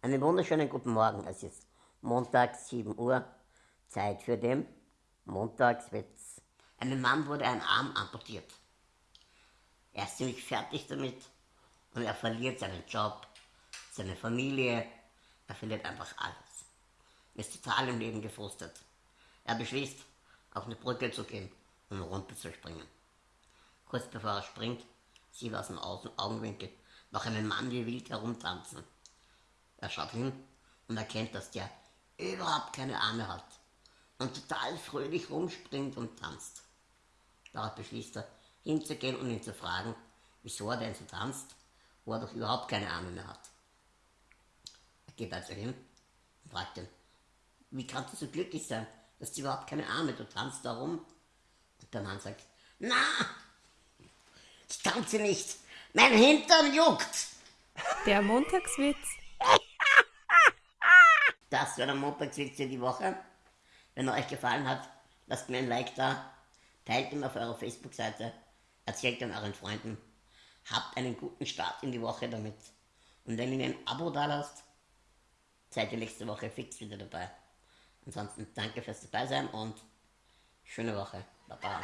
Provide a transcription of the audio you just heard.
Einen wunderschönen guten Morgen. Es ist Montag, 7 Uhr. Zeit für den Montagswitz. Einem Mann wurde ein Arm amputiert. Er ist ziemlich fertig damit und er verliert seinen Job, seine Familie, er verliert einfach alles. Er ist total im Leben gefrustet. Er beschließt, auf eine Brücke zu gehen und runter zu springen. Kurz bevor er springt, sieht er aus dem Augenwinkel noch einen Mann wie wild herumtanzen. Er schaut hin und erkennt, dass der überhaupt keine Arme hat und total fröhlich rumspringt und tanzt. Darauf beschließt er, hinzugehen und ihn zu fragen, wieso er denn so tanzt, wo er doch überhaupt keine Arme mehr hat. Er geht also hin und fragt ihn, wie kannst du so glücklich sein, dass du überhaupt keine Arme, du tanzt da rum? Und der Mann sagt, na, ich tanze nicht, mein Hintern juckt. Der Montagswitz. Das war der Montagswitz für die Woche. Wenn er euch gefallen hat, lasst mir ein Like da, teilt ihn auf eurer Facebook-Seite, erzählt ihn euren Freunden. Habt einen guten Start in die Woche damit. Und wenn ihr mir ein Abo da lasst, seid ihr nächste Woche fix wieder dabei. Ansonsten danke fürs dabei sein und schöne Woche. Baba.